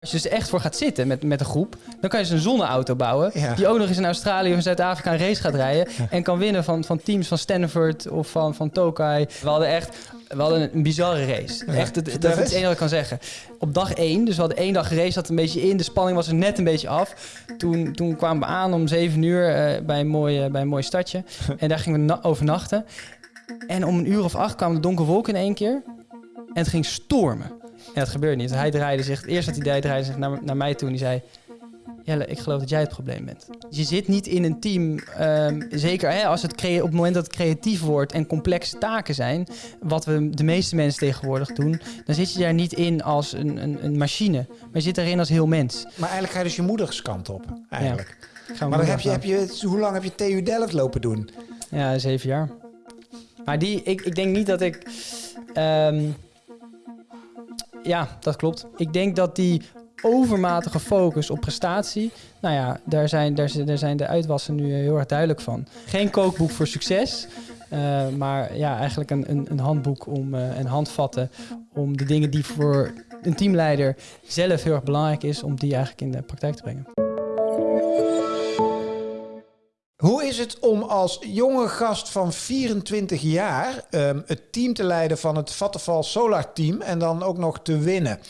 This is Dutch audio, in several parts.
Als je dus echt voor gaat zitten met, met een groep, dan kan je dus een zonneauto bouwen. Ja. Die ook nog eens in Australië of in Zuid-Afrika een race gaat rijden. En kan winnen van, van teams van Stanford of van, van Tokai. We hadden echt we hadden een bizarre race. Echt, dat, dat is het enige wat ik kan zeggen. Op dag één, dus we hadden één dag geraced, zat een beetje in. De spanning was er net een beetje af. Toen, toen kwamen we aan om zeven uur eh, bij, een mooi, eh, bij een mooi stadje. En daar gingen we na- overnachten. En om een uur of acht kwamen de donkere wolken in één keer. En het ging stormen. En dat gebeurde niet. Hij draaide zich, eerst dat hij draaide zich naar, naar mij toe en die zei... Jelle, ik geloof dat jij het probleem bent. Je zit niet in een team, ehm, zeker hè, als het op het moment dat het creatief wordt en complexe taken zijn, wat we de meeste mensen tegenwoordig doen, dan zit je daar niet in als een, een, een machine, maar je zit daarin als heel mens. Maar eigenlijk ga je dus je moeders kant op, eigenlijk. Ga Maar dan heb je, heb je, hoe lang heb je TU Delft lopen doen? Ja, zeven jaar. Maar die, ik, ik denk niet dat ik. ehm, ja, dat klopt. Ik denk dat die overmatige focus op prestatie. Nou ja, daar zijn, daar, zijn- de uitwassen nu heel erg duidelijk van. Geen kookboek voor succes. eh, maar ja, eigenlijk een, een, een handboek om, eh, en handvatten om de dingen die voor een teamleider zelf heel erg belangrijk is, om die eigenlijk in de praktijk te brengen. Hoe is het om als jonge gast van 24 jaar ehm, het team te leiden van het Vattenfall Solar Team en dan ook nog te winnen?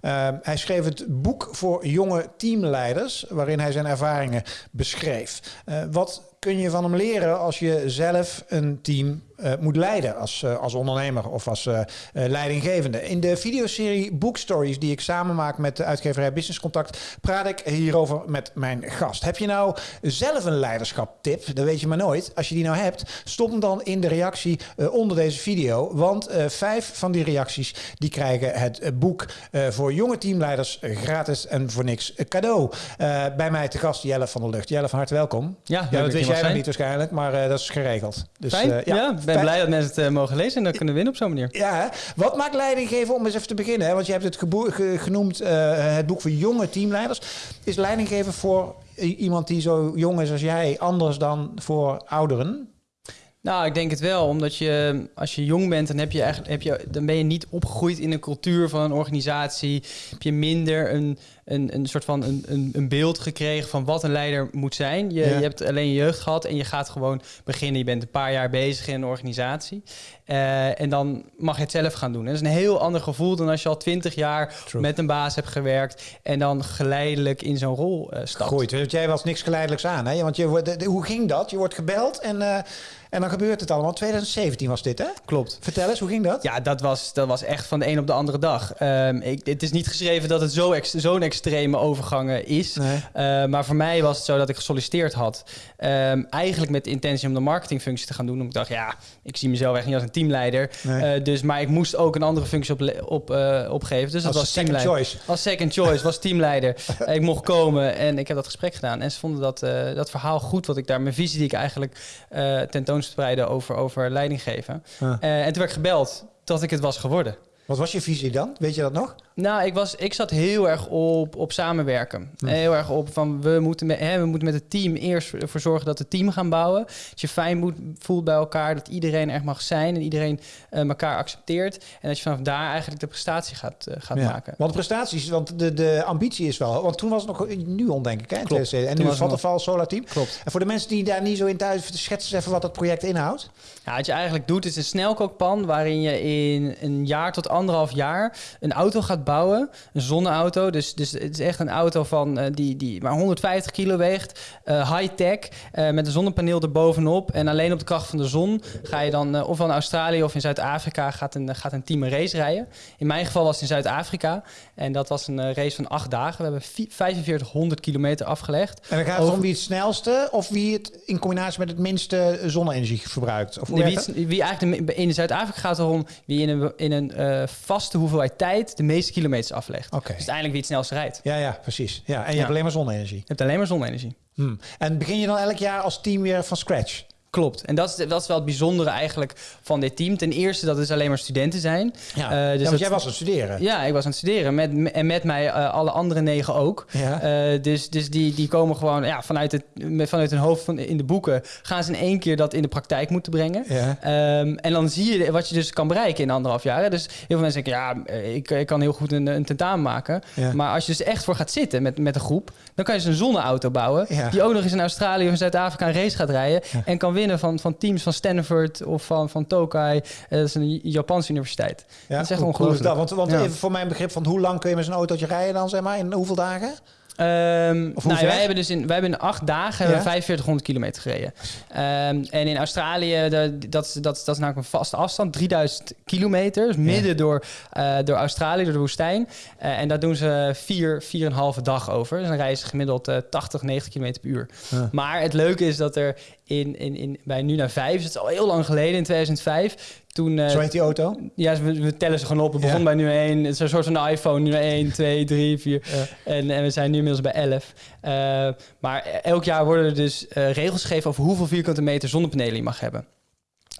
Ehm, hij schreef het boek voor jonge teamleiders, waarin hij zijn ervaringen beschreef. Eh, wat kun je van hem leren als je zelf een team eh, moet leiden als, eh, als ondernemer of als eh, leidinggevende? In de videoserie Book Stories, die ik samen maak met de uitgeverij Business Contact, praat ik hierover met mijn gast. Heb je nou zelf een leiderschap-tip? Dat weet je maar nooit. Als je die nou hebt, stop hem dan in de reactie onder deze video. Want vijf van die reacties die krijgen het boek voor jonge teamleiders gratis en voor niks cadeau. Bij mij te gast Jelle van der Lucht. Jelle, van harte welkom. Ja, Ja, dat wist jij nog niet waarschijnlijk, maar eh, dat is geregeld. Dus, Fijn. eh, ja, ik ben fijn. blij dat mensen het eh, mogen lezen en dan kunnen winnen op zo'n manier. Ja, wat maakt leidinggeven om eens even te beginnen? Hè? Want je hebt het ge- genoemd, het boek voor jonge teamleiders. Is leidinggeven voor iemand die zo jong is als jij anders dan voor ouderen? Nou, ik denk het wel, omdat je als je jong bent, dan, heb je eigenlijk, heb je, dan ben je niet opgegroeid in een cultuur van een organisatie. Heb je minder een, een, een soort van een, een, een beeld gekregen van wat een leider moet zijn. Je, Ja. je hebt alleen je jeugd gehad en je gaat gewoon beginnen. Je bent een paar jaar bezig in een organisatie. Eh, en dan mag je het zelf gaan doen. En dat is een heel ander gevoel dan als je al twintig jaar True. met een baas hebt gewerkt en dan geleidelijk in zo'n rol eh stapt. Goed, want jij was niks geleidelijks aan. Hè? Want je, wordt- de- de- hoe ging dat? Je wordt gebeld en, eh, en dan gebeurt het allemaal. 2017 was dit, hè? Klopt. Vertel eens, hoe ging dat? Ja, dat was, dat was echt van de een op de andere dag. Ehm, ik, het is niet geschreven dat het zo ex- zo'n extreme overgang is. Nee. Eh, maar voor mij was het zo dat ik gesolliciteerd had. Ehm, eigenlijk met de intentie om de marketingfunctie te gaan doen. Omdat ik dacht, ja, ik zie mezelf echt niet als een teamleider. Nee. Eh, dus, maar ik moest ook een andere functie op, op, eh, opgeven. Dus dat Als was second teamleider. choice. Als second choice, was teamleider. Ik mocht komen en ik heb dat gesprek gedaan. En ze vonden dat, dat verhaal goed, wat ik daar, mijn visie die ik eigenlijk over, over leiding geven. Ah. Eh, en toen werd ik gebeld dat ik het was geworden. Wat was je visie dan? Weet je dat nog? Nou, ik, was, ik zat heel erg op, op samenwerken. Heel erg op van we moeten, met, hè, we moeten met het team eerst ervoor zorgen dat het team gaan bouwen. Dat je fijn moet, voelt bij elkaar, dat iedereen er mag zijn en iedereen eh, elkaar accepteert. En dat je vanaf daar eigenlijk de prestatie gaat, eh, gaat Ja. maken. Want prestaties, want de, de ambitie is wel... Want toen was het nog Nuon, denk ik, hè? Klopt. 2007. En nu nog- Vattenfall Solar Team. Klopt. En voor de mensen die daar niet zo in thuis... schets eens even wat dat project inhoudt. Ja, wat je eigenlijk doet is een snelkookpan waarin je in een jaar tot anderhalf jaar een auto gaat bouwen. Een zonneauto. Dus, dus het is echt een auto van, eh, die, die maar 150 kilo weegt. eh, High-tech. eh, met een zonnepaneel erbovenop. En alleen op de kracht van de zon ga je dan, ofwel in Australië of in Zuid-Afrika, gaat een, gaat een team een race rijden. In mijn geval was het in Zuid-Afrika. En dat was een race van acht dagen. We hebben vi- 4500 kilometer afgelegd. En dan gaat het Over- om wie het snelste... of wie het in combinatie met het minste zonne-energie verbruikt. Of wie, het- wie eigenlijk de, in Zuid-Afrika gaat het erom wie in een, in een vaste hoeveelheid tijd de meeste kilometers aflegt. Oké. Dus uiteindelijk wie het snelste rijdt. Ja, ja, precies. Ja, en je Ja. hebt alleen maar zonne-energie. Je hebt alleen maar zonne-energie. Hm. En begin je dan elk jaar als team weer van scratch? Klopt. En dat is, dat is wel het bijzondere eigenlijk van dit team. Ten eerste dat het alleen maar studenten zijn. Ja, uh, dus ja want jij was aan het studeren. Ja, ik was aan het studeren. Met, en met mij uh, alle andere negen ook. Ja. Uh, dus dus die, die komen gewoon ja, vanuit, het, vanuit hun hoofd van, in de boeken... gaan ze in één keer dat in de praktijk moeten brengen. Ja. Um, en dan zie je wat je dus kan bereiken in anderhalf jaar. Dus heel veel mensen denken, ja, ik, ik kan heel goed een, een tentamen maken. Ja. Maar als je dus echt voor gaat zitten met, met een groep... dan kan je dus een zonneauto bouwen... die ook nog eens in Australië of Zuid-Afrika een race gaat rijden... en kan winnen van, van teams van Stanford of van, van Tokai. Uh, dat is een Japanse universiteit. Ja, dat is echt ongelooflijk. Dat? Want, want even voor mijn begrip van hoe lang kun je met zo'n autootje rijden dan, zeg maar, in hoeveel dagen? Um, nou, wij hebben dus in, wij hebben in acht dagen ja? 4500 kilometer gereden. Um, en in Australië, de, dat, dat, dat is namelijk een vaste afstand, 3000 kilometer. Dus midden door, uh, door Australië, door de woestijn. Uh, en daar doen ze vier, vier en een halve dag over. Dus dan rijden ze gemiddeld uh, 80, 90 kilometer per uur. Ja. Maar het leuke is dat er in, in, in, bij nu naar vijf, het is al heel lang geleden, in 2005. Toen, uh, Zo heet die auto? Ja, we, we tellen ze gewoon op. We ja. begonnen bij nu 1. Het is een soort van iPhone. Nu 1, 2, 3, 4. Ja. En, en we zijn nu inmiddels bij 11. Uh, maar elk jaar worden er dus uh, regels gegeven over hoeveel vierkante meter zonnepanelen je mag hebben.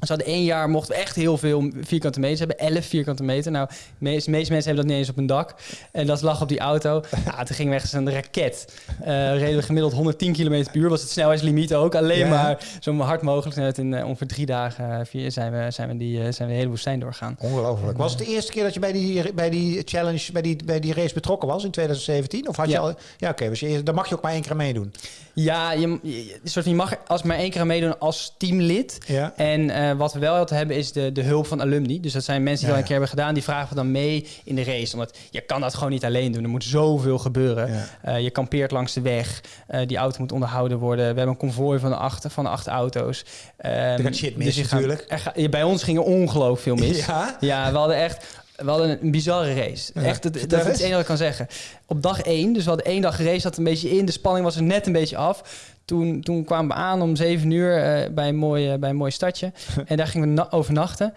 Dus hadden één jaar mochten we echt heel veel vierkante meters hebben. 11 vierkante meter. Nou, de meeste, meeste mensen hebben dat niet eens op een dak. En dat lag op die auto. Nou, toen gingen we echt een raket. Uh, reden we gemiddeld 110 km per uur. Was het snelheidslimiet ook. Alleen ja. maar zo hard mogelijk. En in uh, ongeveer drie dagen vier, zijn, we, zijn, we die, uh, zijn we de hele woestijn doorgaan. Ongelooflijk. Was het de eerste keer dat je bij die, bij die challenge, bij die, bij die race betrokken was in 2017? Of had ja. je al... Ja, oké. Okay, dus dan mag je ook maar één keer meedoen. Ja, je, je, soort, je mag als maar één keer meedoen als teamlid. Ja. En uh, wat we wel altijd hebben is de, de hulp van alumni. Dus dat zijn mensen die ja, al een keer hebben gedaan. Die vragen we dan mee in de race. Omdat je kan dat gewoon niet alleen doen. Er moet zoveel gebeuren. Uh, je kampeert langs de weg. Uh, die auto moet onderhouden worden. We hebben een konvooi van acht, van acht auto's. Um, er gaat shit mis dus natuurlijk. Er, bij ons gingen ongelooflijk veel mis. Ja? ja, we hadden echt we hadden een bizarre race. Ja, Echt, dat, dat is het enige wat ik kan zeggen. Op dag één, dus we hadden één dag race, zat een beetje in. De spanning was er net een beetje af. Toen, toen kwamen we aan om zeven uur uh, bij, een mooi, uh, bij een mooi stadje. en daar gingen we overnachten.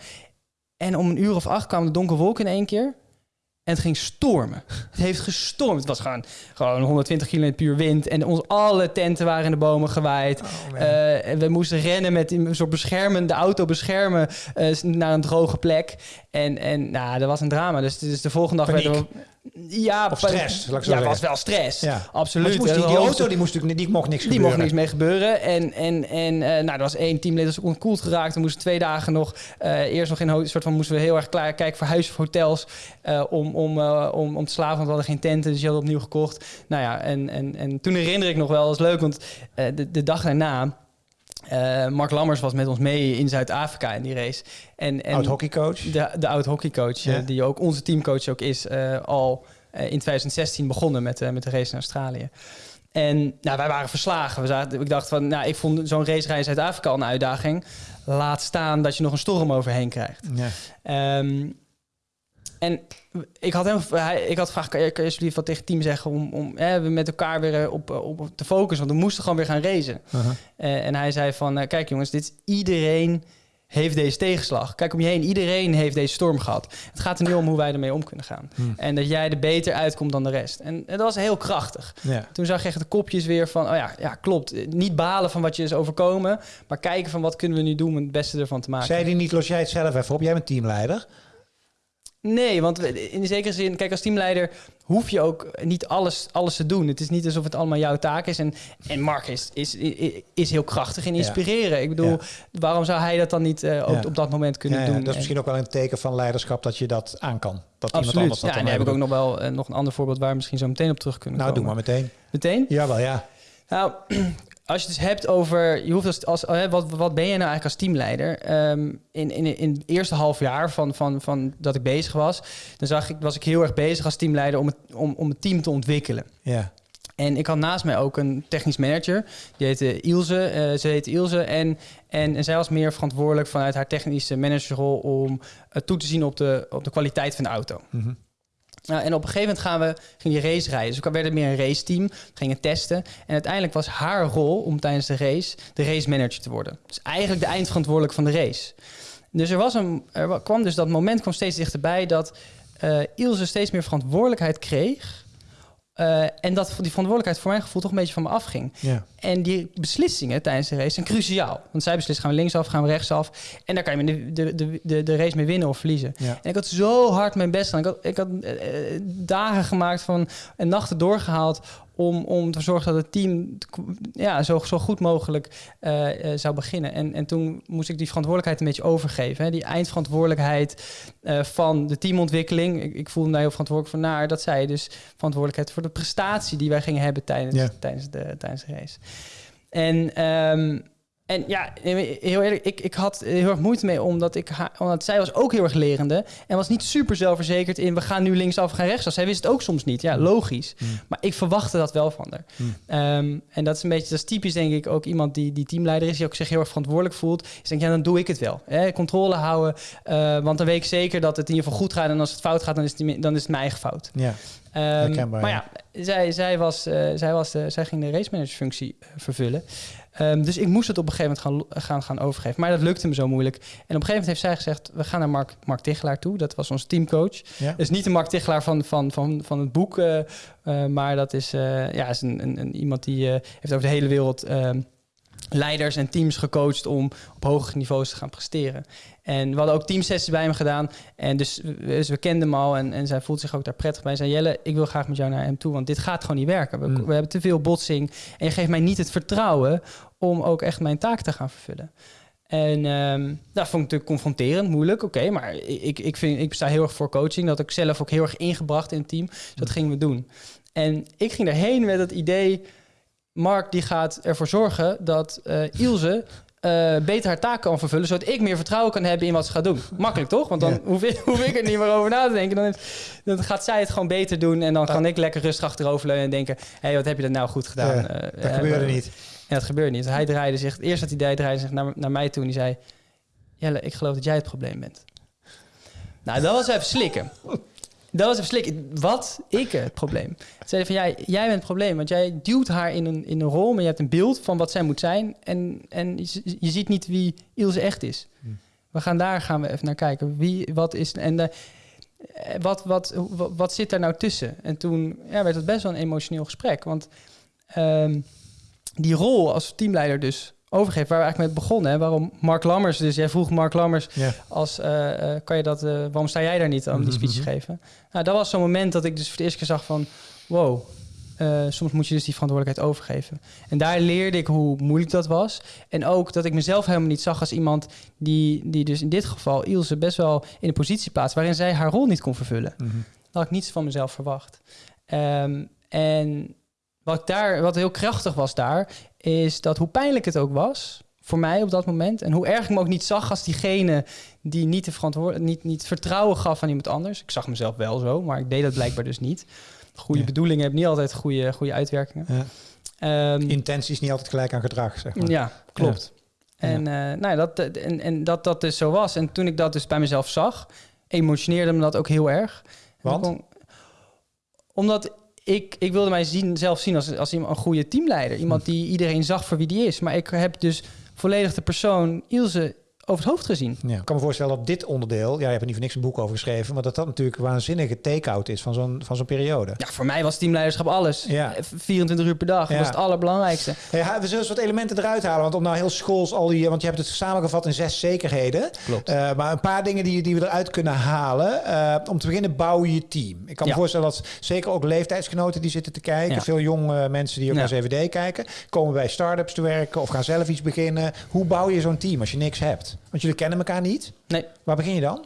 En om een uur of acht kwamen de donkere wolken in één keer. En het ging stormen. Het heeft gestormd. Het was gewoon, gewoon 120 km per uur wind. En ons, alle tenten waren in de bomen gewaaid. Oh, uh, en we moesten rennen met een soort beschermen, de auto beschermen uh, naar een droge plek. En, en nou, dat was een drama. Dus, dus de volgende dag Paniek. werden we... Ja, of stress. Laat ik zo ja, zeggen. was wel stress. Ja. Absoluut. Moest die, die, auto die moest natuurlijk die mocht niks die gebeuren. mocht niks mee gebeuren. En, en, en uh, nou, er was één teamlid dat onkoeld geraakt. We moesten twee dagen nog uh, eerst nog in soort van moesten we heel erg klaar kijken voor huis of hotels uh, om, om, om, om te slapen. Want we hadden geen tenten, dus die hadden opnieuw gekocht. Nou ja, en, en, en toen herinner ik nog wel, dat is leuk, want de, de dag daarna. Uh, Mark Lammers was met ons mee in Zuid-Afrika in die race. En, en oud hockeycoach. De, de oud hockeycoach, ja. uh, die ook onze teamcoach ook is, uh, al in 2016 begonnen met, met de race in Australië. En nou, wij waren verslagen. We zaten, ik dacht van, nou, ik vond zo'n racerij in Zuid-Afrika al een uitdaging. Laat staan dat je nog een storm overheen krijgt. Ja. Um, en ik had, hem, ik had gevraagd, kan je, kan je alsjeblieft wat tegen het team zeggen om, om hè, met elkaar weer op, op te focussen? Want we moesten gewoon weer gaan racen. Uh -huh. uh, en hij zei van, uh, kijk jongens, dit is iedereen heeft deze tegenslag. Kijk om je heen, iedereen heeft deze storm gehad. Het gaat er nu om hoe wij ermee om kunnen gaan. Hmm. En dat jij er beter uitkomt dan de rest. En, en dat was heel krachtig. Ja. Toen zag je echt de kopjes weer van, oh ja, ja, klopt. Niet balen van wat je is overkomen, maar kijken van wat kunnen we nu doen om het beste ervan te maken. Zei die niet, los jij het zelf even op, jij bent teamleider. Nee, want in zekere zin, kijk, als teamleider hoef je ook niet alles, alles te doen. Het is niet alsof het allemaal jouw taak is. En, en Mark is, is, is heel krachtig in inspireren. Ja. Ik bedoel, ja. waarom zou hij dat dan niet uh, ook ja. op dat moment kunnen doen? Dat is misschien ook wel een teken van leiderschap dat je dat aan kan. Dat Absoluut. iemand anders dat ja, en dan heb ik ook nog wel uh, nog een ander voorbeeld waar we misschien zo meteen op terug kunnen nou, komen. Nou, doe maar meteen. Meteen? Jawel, ja. Nou, als je het dus hebt over, je hoeft als, als uh, wat, wat ben je nou eigenlijk als teamleider? Um, in, in, in het eerste half jaar van, van, van dat ik bezig was, dan zag ik, was ik heel erg bezig als teamleider om het, om, om het team te ontwikkelen. Ja. En ik had naast mij ook een technisch manager. Die heette Ilse. Uh, ze heette Ilse. En, en, en zij was meer verantwoordelijk vanuit haar technische managerrol om uh, toe te zien op de, op de kwaliteit van de auto. Mm -hmm. En op een gegeven moment gaan we, ging die race rijden. Dus we werden meer een raceteam, gingen testen. En uiteindelijk was haar rol om tijdens de race de race manager te worden. Dus eigenlijk de eindverantwoordelijk van de race. Dus er, was een, er kwam dus dat moment kwam steeds dichterbij dat uh, Ilse steeds meer verantwoordelijkheid kreeg Uh, en dat die verantwoordelijkheid voor mijn gevoel toch een beetje van me afging. Ja. En die beslissingen tijdens de race zijn cruciaal. Want zij beslissen, gaan we linksaf, gaan we rechtsaf. En daar kan je de, de, de, de, race mee winnen of verliezen. Ja. En ik had zo hard mijn best gedaan. Ik had, ik had uh, dagen gemaakt van, en nachten doorgehaald om, om te zorgen dat het team ja, zo, zo goed mogelijk uh, uh, zou beginnen. En, en toen moest ik die verantwoordelijkheid een beetje overgeven. Hè. Die eindverantwoordelijkheid uh, van de teamontwikkeling. Ik, ik voelde mij heel verantwoordelijk voor naar dat zij dus verantwoordelijkheid voor de prestatie die wij gingen hebben tijdens, Ja. tijdens, de, tijdens de race. En, ehm, en ja, heel eerlijk, ik, ik had heel erg moeite mee, omdat, ik haar, omdat zij was ook heel erg lerende en was niet super zelfverzekerd in we gaan nu linksaf, we gaan rechtsaf. Zij wist het ook soms niet, ja, logisch. Mm. Maar ik verwachtte dat wel van haar. Mm. Um, en dat is een beetje, dat is typisch denk ik ook iemand die, die teamleider is, die ook zich heel erg verantwoordelijk voelt. Is denk ja, dan doe ik het wel. Hè? Controle houden, uh, want dan weet ik zeker dat het in ieder geval goed gaat en als het fout gaat, dan is het, dan is het mijn eigen fout. Ja. Um, maar ja, zij, zij, was, uh, zij, was de, zij ging de race manager functie vervullen. Um, dus ik moest het op een gegeven moment gaan, gaan, gaan overgeven. Maar dat lukte me zo moeilijk. En op een gegeven moment heeft zij gezegd... we gaan naar Mark, Mark Tichelaar toe. Dat was onze teamcoach. Ja. Dus niet de Mark Tichelaar van, van, van, van het boek... Uh, maar dat is, ja, is een, een, een, iemand die heeft over de hele wereld... ehm, leiders en teams gecoacht om op hogere niveaus te gaan presteren. En we hadden ook teamsessies bij hem gedaan. En dus, dus we kenden hem al en, en zij voelt zich ook daar prettig bij. Zei Jelle, ik wil graag met jou naar hem toe, want dit gaat gewoon niet werken. We, mm. we hebben te veel botsing en je geeft mij niet het vertrouwen om ook echt mijn taak te gaan vervullen. En um, dat vond ik natuurlijk confronterend, moeilijk. Oké, okay, maar ik, ik, vind, ik sta heel erg voor coaching. Dat ik zelf ook heel erg ingebracht in het team. Dus dat gingen we doen. En ik ging erheen met het idee... Mark die gaat ervoor zorgen dat uh, Ilse uh, beter haar taak kan vervullen, zodat ik meer vertrouwen kan hebben in wat ze gaat doen. Makkelijk toch? Want dan ja. hoef, ik, hoef, ik, er niet meer over na te denken. Dan, dan, gaat zij het gewoon beter doen en dan kan ik lekker rustig achteroverleunen en denken: hé, hey, wat heb je dat nou goed gedaan? Ja, uh, dat gebeurde niet. En dat gebeurde niet. Hij draaide zich, eerst dat hij draaide zich naar, naar mij toe en die zei: Jelle, ik geloof dat jij het probleem bent. Nou, dat was even slikken. Dat was slikken. Wat? Ik het probleem. Ze zeiden van, jij, jij bent het probleem. Want jij duwt haar in een, in een rol, maar je hebt een beeld van wat zij moet zijn. En, en je, je ziet niet wie Ilse echt is. Hm. We gaan daar gaan we even naar kijken. Wie, wat is... En de, wat, wat, wat, wat zit daar nou tussen? En toen ja, werd het best wel een emotioneel gesprek. Want um, die rol als teamleider dus overgeven, waar we eigenlijk met begonnen. Hè? Waarom Mark Lammers, dus jij vroeg Mark Lammers, ja. als, uh, uh, kan je dat, uh, waarom sta jij daar niet om die speech te geven? Nou, dat was zo'n moment dat ik dus voor de eerste keer zag van, wow, uh, soms moet je dus die verantwoordelijkheid overgeven. En daar leerde ik hoe moeilijk dat was. En ook dat ik mezelf helemaal niet zag als iemand die, die dus in dit geval Ilse best wel in een positie plaatst waarin zij haar rol niet kon vervullen. Mm -hmm. Dat had ik niets van mezelf verwacht. Um, en wat, daar, wat heel krachtig was daar, is dat hoe pijnlijk het ook was voor mij op dat moment. En hoe erg ik me ook niet zag als diegene die niet, de verantwoord niet, niet vertrouwen gaf aan iemand anders. Ik zag mezelf wel zo, maar ik deed dat blijkbaar dus niet. Goede Ja. bedoelingen hebben niet altijd goede, goede uitwerkingen. Ja. Ehm, Intentie is niet altijd gelijk aan gedrag, zeg maar. ja, klopt. En, uh, nou ja, dat, en, en dat dat dus zo was. En toen ik dat dus bij mezelf zag, emotioneerde me dat ook heel erg. Want? Kon, omdat ik, ik wilde mij zien, zelf zien als, als iemand, een goede teamleider. Iemand die iedereen zag voor wie die is. Maar ik heb dus volledig de persoon Ilse over het hoofd gezien. Ja. Ik kan me voorstellen dat dit onderdeel, ja, je hebt er niet voor niks een boek over geschreven, maar dat dat natuurlijk een waanzinnige take-out is van zo'n van zo'n periode. Ja, voor mij was teamleiderschap alles. Ja. 24 uur per dag, Ja. dat was het allerbelangrijkste. Ja, we zullen eens wat elementen eruit halen, want om nou heel schools al die, want je hebt het samengevat in zes zekerheden. Klopt. Uh, maar een paar dingen die, die we eruit kunnen halen. Uh, om te beginnen bouw je je team. Ik kan me voorstellen dat zeker ook leeftijdsgenoten die zitten te kijken, Ja. veel jonge mensen die ook Ja. naar CVD kijken, komen bij start-ups te werken of gaan zelf iets beginnen. Hoe bouw je zo'n team als je niks hebt? Want jullie kennen elkaar niet. Nee, Waar begin je dan?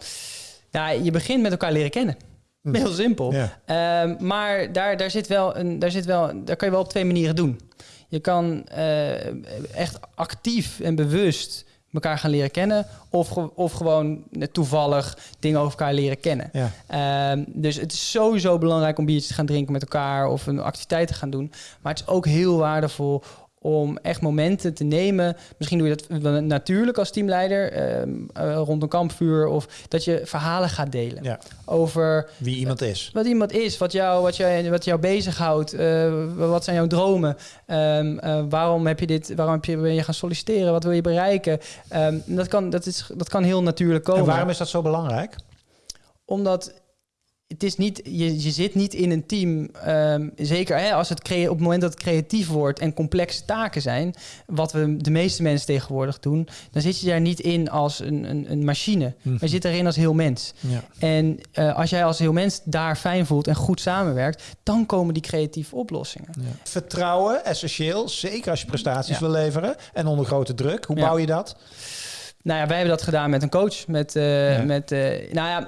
ja, je begint met elkaar leren kennen. Hm. Heel simpel. Ja. Ehm, maar daar, daar, zit wel een, daar, zit wel, daar kan je wel op twee manieren doen. Je kan eh, echt actief en bewust elkaar gaan leren kennen. Of, ge- of gewoon toevallig dingen over elkaar leren kennen. Ja. Ehm, dus het is sowieso belangrijk om biertjes te gaan drinken met elkaar of een activiteit te gaan doen. Maar het is ook heel waardevol om echt momenten te nemen. Misschien doe je dat natuurlijk als teamleider ehm, eh, rond een kampvuur of dat je verhalen gaat delen Ja. over Wie iemand is. wat iemand is, wat jou, wat jou, wat jou bezighoudt, eh, wat zijn jouw dromen, Ehm, eh, waarom heb je dit, waarom heb je, ben je gaan solliciteren, wat wil je bereiken? Ehm, dat, kan, dat, is, dat kan heel natuurlijk komen En waarom is dat zo belangrijk? omdat het is niet, je, je zit niet in een team, ehm, zeker hè, als het crea- op het moment dat het creatief wordt en complexe taken zijn, wat we de meeste mensen tegenwoordig doen, dan zit je daar niet in als een, een, een machine, maar je zit erin als heel mens. Ja. En eh, als jij als heel mens daar fijn voelt en goed samenwerkt, dan komen die creatieve oplossingen. Vertrouwen, essentieel. Zeker als je prestaties Ja. wil leveren. En onder grote druk. Hoe Ja. bouw je dat? Nou ja, wij hebben dat gedaan met een coach. Met, eh, Ja. met eh, nou ja,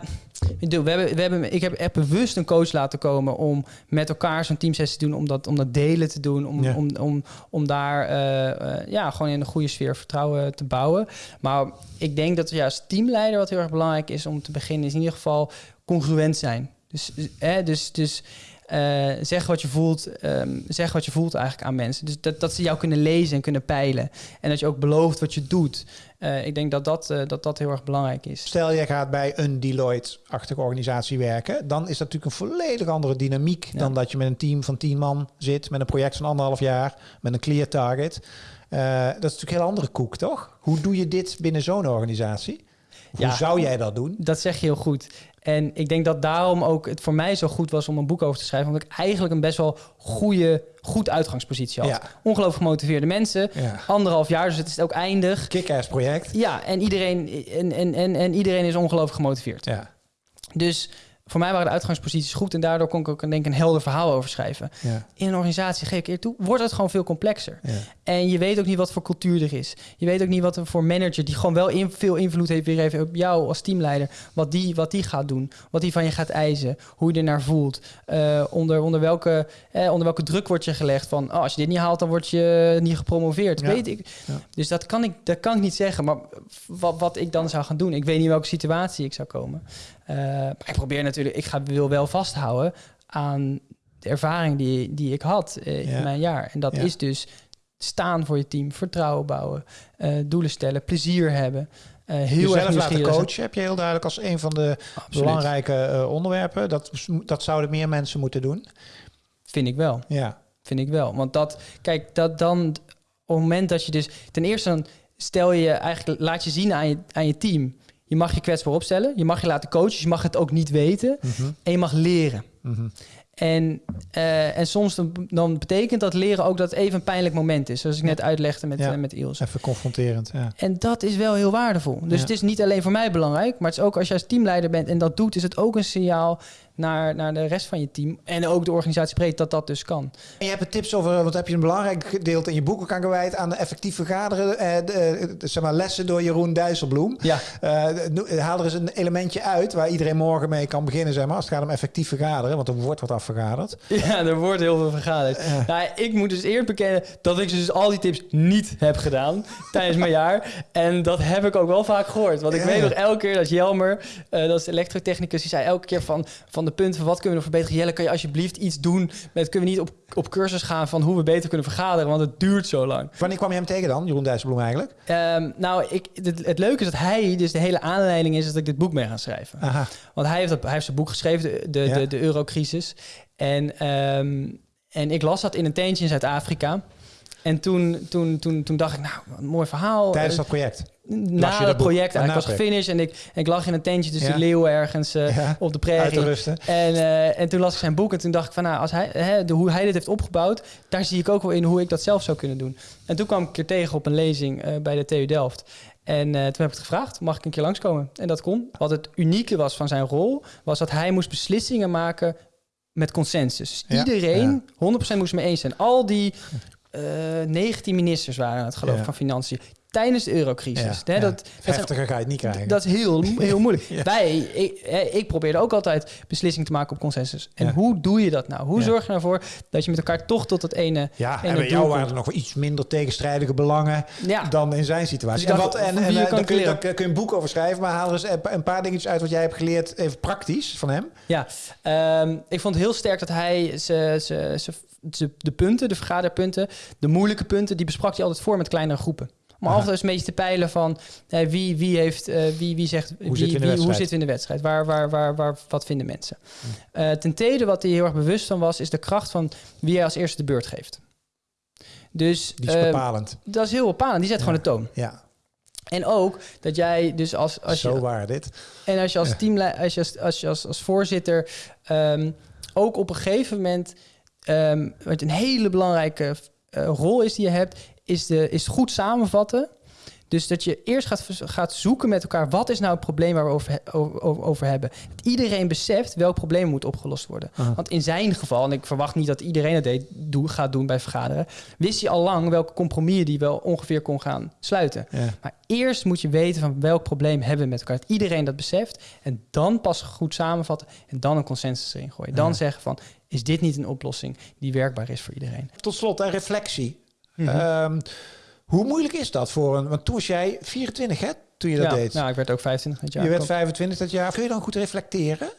ik we hebben, we hebben, ik heb echt bewust een coach laten komen om met elkaar zo'n teamsessie te doen, om dat, om dat delen te doen, om, Ja. om, om, om daar eh, eh, ja, gewoon in een goede sfeer vertrouwen te bouwen. Maar ik denk dat ja, als teamleider wat heel erg belangrijk is om te beginnen, is in ieder geval congruent zijn. Dus, hè, dus, dus eh, zeg wat je voelt, ehm, zeg wat je voelt eigenlijk aan mensen. Dus dat, dat ze jou kunnen lezen en kunnen peilen. En dat je ook belooft wat je doet. Eh, ik denk dat dat, eh, dat dat heel erg belangrijk is. Stel, je gaat bij een Deloitte-achtige organisatie werken. Dan is dat natuurlijk een volledig andere dynamiek Ja. dan dat je met een team van tien man zit. Met een project van anderhalf jaar. Met een clear target. Dat is natuurlijk een heel andere koek, toch? Hoe doe je dit binnen zo'n organisatie? Of Ja. Hoe zou jij dat doen? Dat zeg je heel goed. En ik denk dat daarom ook het voor mij zo goed was om een boek over te schrijven. Omdat ik eigenlijk een best wel goede, goed uitgangspositie had. Ja. Ongelooflijk gemotiveerde mensen. Ja. Anderhalf jaar, dus het is ook eindig. Kick-ass project. Ja, en iedereen, en, en, en, en iedereen is ongelooflijk gemotiveerd. Ja. Dus voor mij waren de uitgangsposities goed en daardoor kon ik ook denk ik, een helder verhaal over schrijven. Ja. In een organisatie, geef ik eer toe, wordt het gewoon veel complexer. Ja. En je weet ook niet wat voor cultuur er is. Je weet ook niet wat er voor manager, die gewoon wel in, veel invloed heeft weer even op jou als teamleider, wat die, wat die gaat doen, wat die van je gaat eisen, hoe je ernaar voelt, eh, onder, onder, welke, eh, onder welke druk wordt je gelegd van, oh, als je dit niet haalt, dan word je niet gepromoveerd. Ja. Weet ik. Dus dat kan, ik, dat kan ik niet zeggen, maar wat, wat ik dan zou gaan doen, ik weet niet in welke situatie ik zou komen. Eh, maar ik probeer natuurlijk, ik ga, wil wel vasthouden aan de ervaring die, die ik had eh, Ja. in mijn jaar. En dat Ja. is dus staan voor je team, vertrouwen bouwen, eh, doelen stellen, plezier hebben. eh, heel erg Jezelf laten coachen heb je heel duidelijk als een van de Absoluut. belangrijke onderwerpen. Dat, dat zouden meer mensen moeten doen. Vind ik wel. Ja. Vind ik wel. Want dat, kijk, dat dan op het moment dat je dus ten eerste dan stel je eigenlijk, laat je zien aan je, aan je team. Je mag je kwetsbaar opstellen, je mag je laten coachen, je mag het ook niet weten Mhm. en je mag leren. Mhm. En, eh, en soms dan, dan betekent dat leren ook dat het even een pijnlijk moment is. Zoals ik net uitlegde met, Ja. eh, met Iels. Even confronterend. Ja. En dat is wel heel waardevol. Dus het is niet alleen voor mij belangrijk, maar het is ook als je als teamleider bent en dat doet, is het ook een signaal naar, naar de rest van je team en ook de organisatie breed dat dat dus kan. En je hebt er tips over, want heb je een belangrijk gedeelte in je boek ook aan gewijd aan de effectief vergaderen. Eh, de, de- zeg maar lessen door Jeroen Dijsselbloem. Ja, Eh, no- haal er eens een elementje uit waar iedereen morgen mee kan beginnen, zeg maar, als het gaat om effectief vergaderen, want er wordt wat afvergaderd. ja er wordt heel veel vergaderd. Nou, ik moet dus eerlijk bekennen dat ik dus al die tips niet heb gedaan tijdens mijn jaar. En dat heb ik ook wel vaak gehoord. Want ik Ja, weet nog elke keer dat Jelmer, eh, dat is elektrotechnicus, die zei elke keer van, van de punten van wat kunnen we nog verbeteren. Jelle, kan je alsjeblieft iets doen met, kunnen we niet op, op cursus gaan van hoe we beter kunnen vergaderen, want het duurt zo lang. Wanneer kwam je hem tegen dan, Jeroen Dijsselbloem eigenlijk? Ehm, nou, ik, het, het leuke is dat hij, dus de hele aanleiding is dat ik dit boek mee ga schrijven. Aha. Want hij heeft, dat, hij heeft zijn boek geschreven, de, de, Ja. de, de eurocrisis. En, ehm, en ik las dat in een tentje in Zuid-Afrika. En toen, toen, toen, toen dacht ik, nou, een mooi verhaal. Tijdens dat project. Na het project. Ik was gefinished en ik, en ik lag in een tentje tussen Ja. de leeuwen ergens eh, Ja. op de prairie. En, eh, en toen las ik zijn boek en toen dacht ik van, nou, als hij, hè, de, hoe hij dit heeft opgebouwd, daar zie ik ook wel in hoe ik dat zelf zou kunnen doen. En toen kwam ik een keer tegen op een lezing eh, bij de TU Delft. En toen heb ik het gevraagd, mag ik een keer langskomen? En dat kon. Wat het unieke was van zijn rol, was dat hij moest beslissingen maken met consensus. Ja, Iedereen 100% moest mee eens zijn. Al die eh 19 ministers waren het geloof Ja. van Financiën tijdens de eurocrisis. Ja. dat Heftiger ga je het niet krijgen. dat is heel, heel moeilijk. Ja. Wij, ik, ik probeerde ook altijd beslissingen te maken op consensus. En hoe doe je dat nou? Hoe zorg je ervoor dat je met elkaar toch tot het ene... ja, en en bij jou waren er nog wel iets minder tegenstrijdige belangen dan in zijn situatie. Dus en wat, en, wie eh, kun, je- daar kun je een boek over schrijven, maar haal eens een pa- een paar dingetjes uit wat jij hebt geleerd, even praktisch van hem. ja. Ehm, ik vond het heel sterk dat hij ze, ze, ze- de punten, de vergaderpunten, de moeilijke punten, die besprak hij altijd voor met kleinere groepen. Om Aha. altijd eens een beetje te peilen van eh, wie, wie, heeft, eh, wie, wie zegt wie, zitten wie- hoe zitten we in de wedstrijd? Waar, waar, waar, waar, wat vinden mensen? Eh, ten tweede, wat hij heel erg bewust van was, is de kracht van wie hij als eerste de beurt geeft. Dus Die is eh, bepalend. dat is heel bepalend. Die zet Ja. gewoon de toon. Ja. En ook dat jij dus als... als Zo je, waar dit. En als je als teamleider, als je als, als, je als, als voorzitter ehm, ook op een gegeven moment... ehm, wat een hele belangrijke eh, rol is die je hebt... is, de, is goed samenvatten dus dat je eerst gaat, gaat zoeken met elkaar... wat is nou het probleem waar we over, over, over hebben. Dat iedereen beseft welk probleem moet opgelost worden. Want in zijn geval, en ik verwacht niet dat iedereen het deed, doe, gaat doen bij vergaderen... wist hij al lang welke compromissen die wel ongeveer kon gaan sluiten. Maar eerst moet je weten van welk probleem hebben we met elkaar. Dat iedereen dat beseft. En dan pas goed samenvatten en dan een consensus erin gooien. Dan zeggen van, is dit niet een oplossing die werkbaar is voor iedereen? Tot slot, een reflectie. Mm hoe moeilijk is dat voor een... Want toen was jij 24, hè? Toen je dat ja, deed. Nou, ik werd ook 25 dat jaar. Je werd 25 dat jaar. Kun je dan goed reflecteren?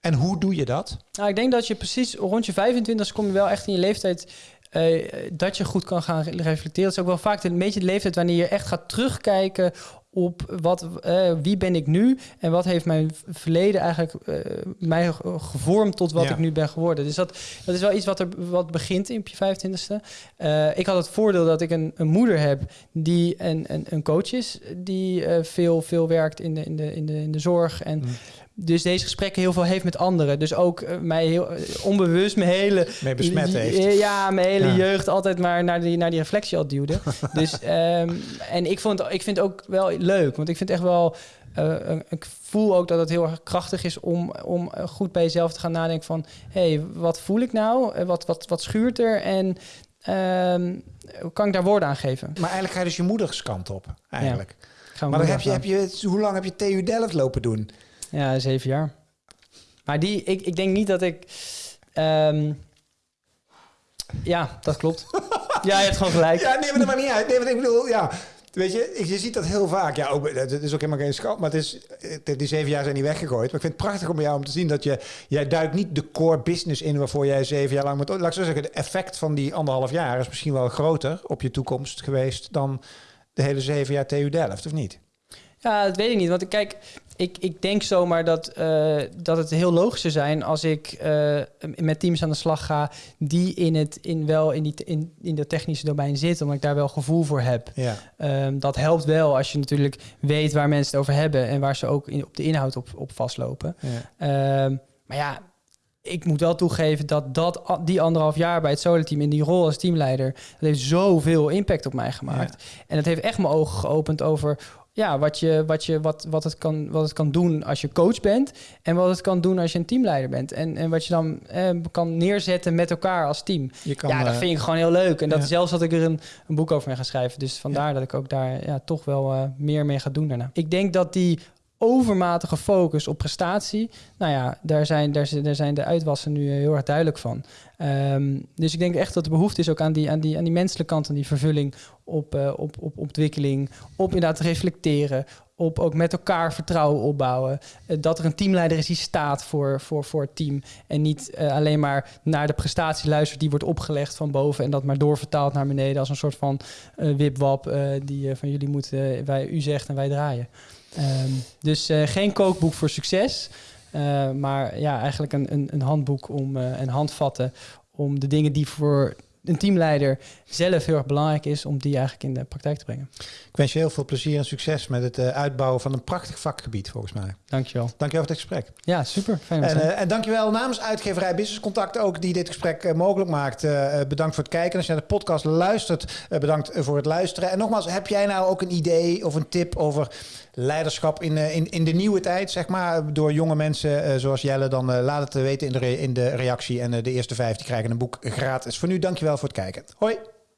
En hoe doe je dat? Nou, ik denk dat je precies rond je 25 kom je wel echt in je leeftijd uh, dat je goed kan gaan reflecteren. Dat is ook wel vaak een beetje de leeftijd wanneer je echt gaat terugkijken op wat, uh, wie ben ik nu en wat heeft mijn verleden eigenlijk uh, mij gevormd tot wat ik nu ben geworden. Dus dat, dat is wel iets wat er wat begint in je 25ste. Uh, ik had het voordeel dat ik een, een moeder heb die een, een, een coach is, die veel, veel werkt in de, in de, in de, in de zorg en mm dus deze gesprekken heel veel heeft met anderen. Dus ook uh, mij heel uh, onbewust mijn hele... Mee besmet heeft. Ja, mijn hele ja. jeugd altijd maar naar die, naar die reflectie al duwde. dus, um, en ik, vond, ik vind het ook wel leuk. Want ik vind echt wel... Uh, ik voel ook dat het heel erg krachtig is om, om goed bij jezelf te gaan nadenken van... hé, hey, wat voel ik nou? Wat, wat, wat schuurt er? En hoe kan ik daar woorden aan geven? Maar eigenlijk ga je dus je moederskant op, eigenlijk. Ja. Maar dan heb je, heb je, hoe lang heb je TU Delft lopen doen? Ja, zeven jaar. Maar die, ik, ik denk niet dat ik. Um, ja, dat klopt. ja, je hebt gewoon gelijk. Ja, nee, maar dat maakt niet uit. Nee, maar ik bedoel, ja. Weet je, je ziet dat heel vaak. Ja, ook, het is ook helemaal geen schat, maar het is, die zeven jaar zijn niet weggegooid. Maar ik vind het prachtig om jou om te zien dat je, jij duikt niet de core business in waarvoor jij zeven jaar lang moet. Laat ik zo zeggen, de effect van die anderhalf jaar is misschien wel groter op je toekomst geweest dan de hele zeven jaar TU Delft, of niet? Ja, dat weet ik niet. Want kijk, ik, ik denk zomaar dat, uh, dat het heel logisch zou zijn als ik uh, met teams aan de slag ga die in het in wel in die in, in de technische domein zitten, omdat ik daar wel gevoel voor heb. Ja. Um, dat helpt wel als je natuurlijk weet waar mensen het over hebben en waar ze ook in, op de inhoud op, op vastlopen. Ja. Um, maar ja, ik moet wel toegeven dat, dat die anderhalf jaar bij het Solar-team in die rol als teamleider, dat heeft zoveel impact op mij gemaakt. Ja. En het heeft echt mijn ogen geopend over ja, wat, je, wat, je, wat, wat, het kan, wat het kan doen als je coach bent en wat het kan doen als je een teamleider bent. En, en wat je dan eh, kan neerzetten met elkaar als team. Je kan, ja, dat vind ik gewoon heel leuk. En dat ja. zelfs dat ik er een, een boek over mee ga schrijven. Dus vandaar ja. dat ik ook daar ja, toch wel uh, meer mee ga doen daarna. Ik denk dat die overmatige focus op prestatie. Nou ja, daar zijn, daar, daar zijn de uitwassen nu heel erg duidelijk van. Um, dus ik denk echt dat de behoefte is ook aan die, aan die, aan die menselijke kant, aan die vervulling op, uh, op, op ontwikkeling, op inderdaad reflecteren, op ook met elkaar vertrouwen opbouwen. Uh, dat er een teamleider is die staat voor, voor, voor het team. En niet uh, alleen maar naar de prestatie luistert die wordt opgelegd van boven en dat maar doorvertaald naar beneden als een soort van wipwap die van jullie moeten, wij, u zegt en wij draaien. Um, dus geen kookboek voor succes. Uh, maar ja, eigenlijk een, een, een handboek om uh, en handvatten om de dingen die voor een teamleider zelf heel erg belangrijk is om die eigenlijk in de praktijk te brengen. Ik wens je heel veel plezier en succes met het uh, uitbouwen van een prachtig vakgebied volgens mij. Dankjewel. Dankjewel voor dit gesprek. Ja, super. Fijn en, uh, en dankjewel namens uitgeverij Business Contact ook die dit gesprek uh, mogelijk maakt. bedankt voor het kijken. Als je naar de podcast luistert, bedankt voor het luisteren. En nogmaals, heb jij nou ook een idee of een tip over leiderschap in, in, in de nieuwe tijd, zeg maar, door jonge mensen zoals Jelle, dan laat het weten in de, in de reactie. En de eerste vijf die krijgen een boek gratis. Voor nu, dankjewel voor het kijken. Hoi!